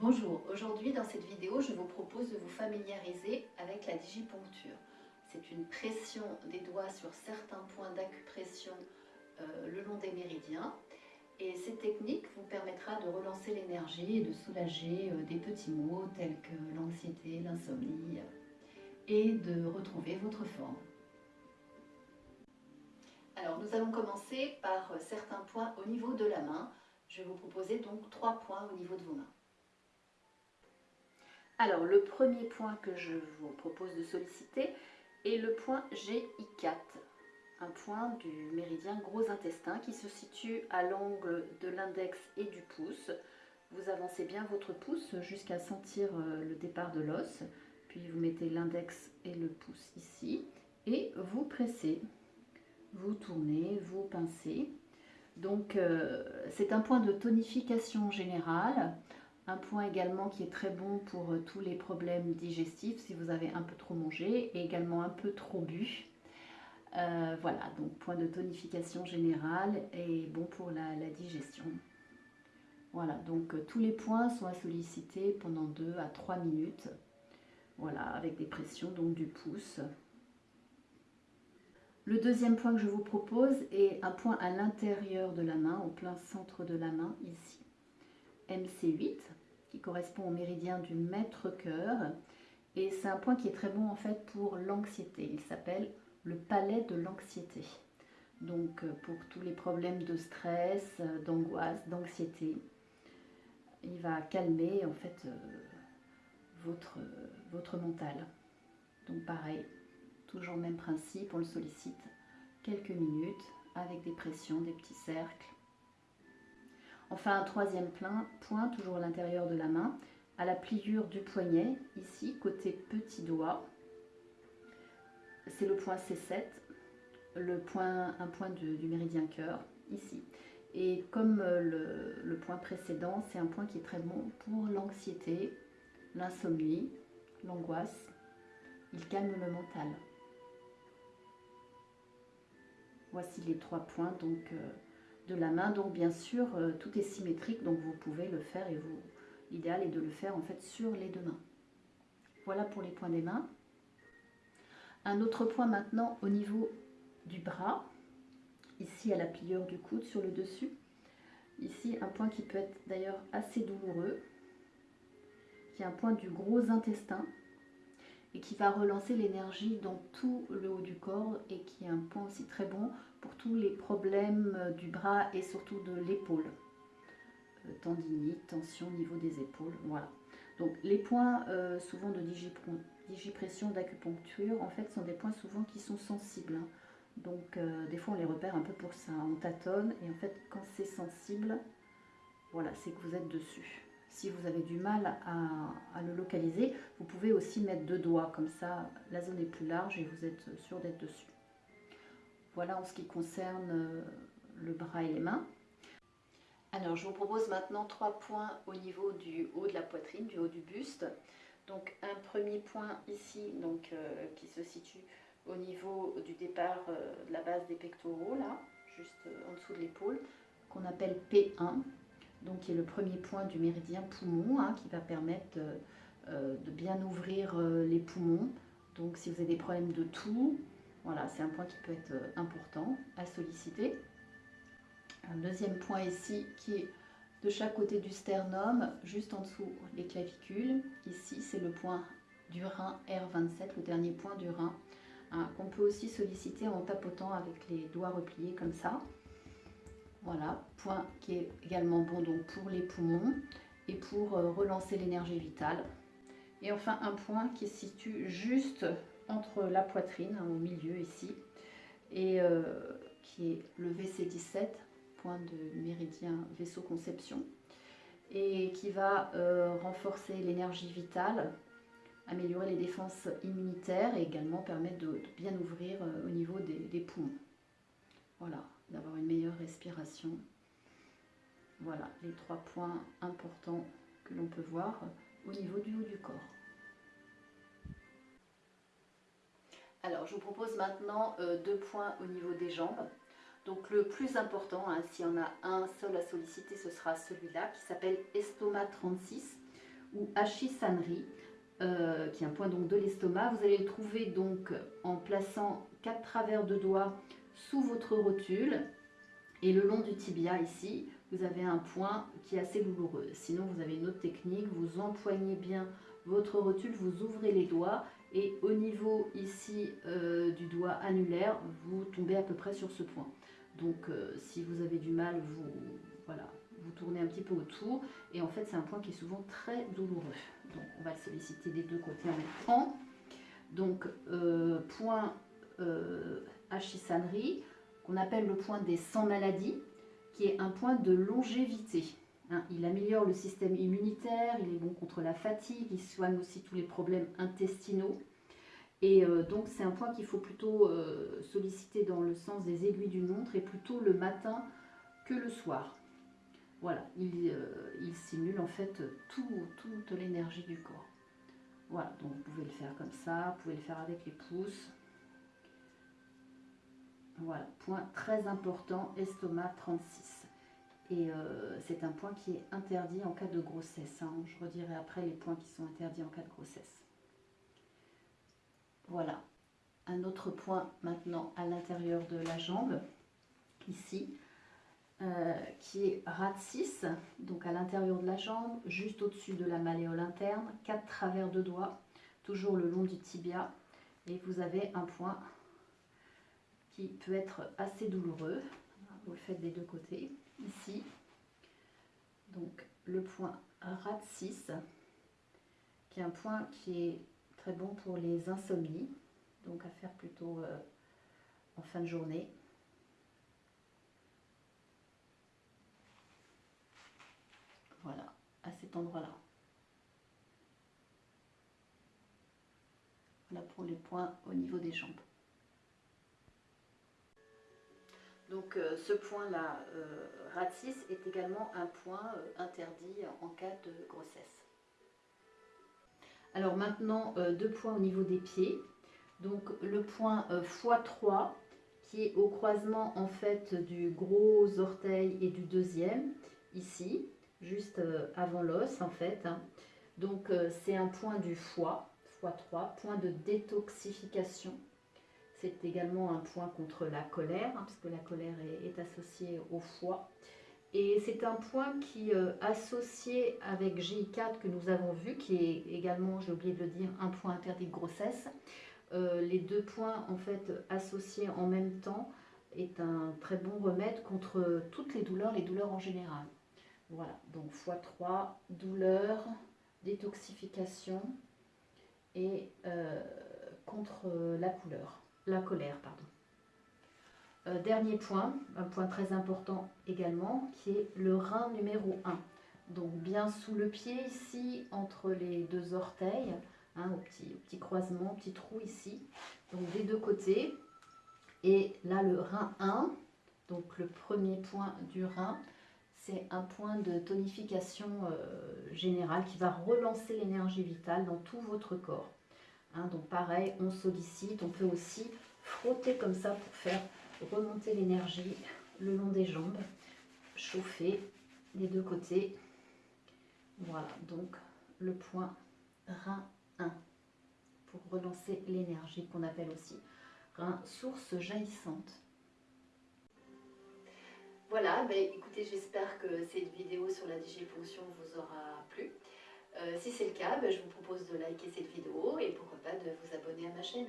Bonjour, aujourd'hui dans cette vidéo je vous propose de vous familiariser avec la digiponcture. C'est une pression des doigts sur certains points d'acupression euh, le long des méridiens et cette technique vous permettra de relancer l'énergie et de soulager euh, des petits maux tels que l'anxiété, l'insomnie et de retrouver votre forme. Alors nous allons commencer par certains points au niveau de la main. Je vais vous proposer donc trois points au niveau de vos mains. Alors le premier point que je vous propose de solliciter est le point GI4, un point du méridien gros intestin qui se situe à l'angle de l'index et du pouce. Vous avancez bien votre pouce jusqu'à sentir euh, le départ de l'os, puis vous mettez l'index et le pouce ici et vous pressez vous tournez, vous pincez. Donc euh, c'est un point de tonification générale, un point également qui est très bon pour euh, tous les problèmes digestifs si vous avez un peu trop mangé et également un peu trop bu. Euh, voilà, donc point de tonification générale et bon pour la, la digestion. Voilà, donc tous les points sont à solliciter pendant 2 à 3 minutes. Voilà, avec des pressions donc du pouce. Le deuxième point que je vous propose est un point à l'intérieur de la main, au plein centre de la main, ici. MC8, qui correspond au méridien du maître-cœur. Et c'est un point qui est très bon en fait pour l'anxiété. Il s'appelle le palais de l'anxiété. Donc euh, pour tous les problèmes de stress, euh, d'angoisse, d'anxiété, il va calmer en fait euh, votre, votre mental. Donc pareil, Toujours même principe, on le sollicite quelques minutes avec des pressions, des petits cercles. Enfin, un troisième plein, point, toujours à l'intérieur de la main, à la pliure du poignet, ici, côté petit doigt. C'est le point C7, le point, un point du méridien cœur, ici. Et comme euh, le, point précédent, c'est un point qui est très bon pour l'anxiété, l'insomnie, l'angoisse. Il calme le mental. Voici les trois points donc euh, la main. Donc bien sûr, euh, tout est symétrique, donc vous pouvez le faire et vous l'idéal est de le faire en fait sur les deux mains. Voilà pour les points des mains. Un autre point maintenant au niveau du bras, ici à la pliure du coude sur le dessus. Ici un point qui peut être d'ailleurs assez douloureux, qui est un point du gros intestin et qui va relancer l'énergie dans tout le haut du corps et qui est un point aussi très bon pour tous les problèmes euh, du bras et surtout de l'épaule. Euh, tendinite, tension au niveau des épaules, voilà. Donc les points euh, souvent de digipression, d'acupuncture, en fait, sont des points souvent qui sont sensibles. Hein. Donc des fois on les repère un peu pour ça, on tâtonne et en fait quand c'est sensible, voilà, c'est que vous êtes dessus. Si vous avez du mal à, le localiser, vous pouvez aussi mettre deux doigts, comme ça la zone est plus large et vous êtes sûr d'être dessus. Voilà en ce qui concerne euh, le bras et les mains. Alors je vous propose maintenant trois points au niveau du haut de la poitrine, du haut du buste. Donc un premier point ici donc, euh, qui se situe au niveau du départ euh, de la base des pectoraux, là, juste en dessous de l'épaule, qu'on appelle P1 donc qui est le premier point du méridien poumon, hein, qui va permettre euh, de bien ouvrir euh, les poumons. Donc si vous avez des problèmes de toux, voilà, c'est un point qui peut être euh, important à solliciter. Un deuxième point ici qui est de chaque côté du sternum, juste en dessous les clavicules. Ici, c'est le point du rein R27, le dernier point du rein, hein, qu'on peut aussi solliciter en tapotant avec les doigts repliés comme ça. Voilà, point qui est également bon donc pour les poumons et pour euh, relancer l'énergie vitale. Et enfin un point qui se situe juste entre la poitrine, hein, au milieu ici, et euh, qui est le VC17, point de méridien vaisseau conception, et qui va euh, renforcer l'énergie vitale, améliorer les défenses immunitaires et également permettre de, bien ouvrir au niveau des poumons. Voilà, d'avoir une meilleure respiration. Voilà les trois points importants que l'on peut voir au niveau du haut du corps. Alors, je vous propose maintenant euh, deux points au niveau des jambes. Donc le plus important, hein, s'il y en a un seul à solliciter, ce sera celui-là qui s'appelle Estomac 36. ou Ashisanri, euh, qui est un point donc de l'estomac. Vous allez le trouver donc en plaçant quatre travers de doigts sous votre rotule et le long du tibia ici, vous avez un point qui est assez douloureux. Sinon, vous avez une autre technique, vous empoignez bien votre rotule, vous ouvrez les doigts et au niveau ici euh, du doigt annulaire, vous tombez à peu près sur ce point. Donc euh, si vous avez du mal, vous, voilà, vous tournez un petit peu autour et en fait c'est un point qui est souvent très douloureux. Donc on va le solliciter des deux côtés en même temps. Donc euh, point Ashisanri, qu'on appelle le point des 100 maladies, qui est un point de longévité. Hein, il améliore le système immunitaire, il est bon contre la fatigue, il soigne aussi tous les problèmes intestinaux. Et euh, donc c'est un point qu'il faut plutôt euh, solliciter dans le sens des aiguilles d'une montre et plutôt le matin que le soir. Voilà, il, euh, simule en fait toute l'énergie du corps. Voilà, donc vous pouvez le faire comme ça, vous pouvez le faire avec les pouces. Voilà, point très important, estomac 36. Et euh, c'est un point qui est interdit en cas de grossesse. Hein. Je redirai après les points qui sont interdits en cas de grossesse. Voilà. Un autre point maintenant à l'intérieur de la jambe, ici, euh, qui est RAT 6, donc à l'intérieur de la jambe, juste au-dessus de la malléole interne, quatre travers de doigts, toujours le long du tibia, et vous avez un point qui peut être assez douloureux. Vous le faites des deux côtés ici. Donc le point RAT 6, qui est un point qui est très bon pour les insomnies, donc à faire plutôt euh, en fin de journée. Voilà, à cet endroit-là. Là pour les points au niveau des jambes. Donc euh, ce point-là, euh, RAT6, est également un point euh, interdit en cas de grossesse. Alors maintenant, deux points au niveau des pieds. Donc le point x3 qui est au croisement en fait du gros orteil et du deuxième, ici, juste avant l'os en fait. Hein. Donc c'est un point du foie, x3, point de détoxification c'est également un point contre la colère, hein, parce que la colère est, associée au foie. Et c'est un point qui, euh, associé avec J4 que nous avons vu, qui est également, j'ai oublié de le dire, un point interdit de grossesse. Euh, les deux points en fait associés en même temps est un très bon remède contre toutes les douleurs, les douleurs en général. Voilà, donc x3, douleur, détoxification et euh, contre la couleur la colère. Pardon. Euh, dernier point, un point très important également, qui est le rein numéro 1. Donc bien sous le pied ici, entre les deux orteils, hein, au, petit, petit croisement, petit trou ici, donc des deux côtés. Et là le rein 1, donc le premier point du rein, c'est un point de tonification euh, générale qui va relancer l'énergie vitale dans tout votre corps. Hein, donc pareil, on sollicite, on peut aussi frotter comme ça pour faire remonter l'énergie le long des jambes, chauffer les deux côtés. Voilà, donc le point rein 1 pour relancer l'énergie qu'on appelle aussi rein source jaillissante. Voilà, ben, écoutez, j'espère que cette vidéo sur la digiponction vous aura plu. Euh, si c'est le cas, ben, je vous propose de liker cette vidéo et pourquoi pas de vous abonner à ma chaîne.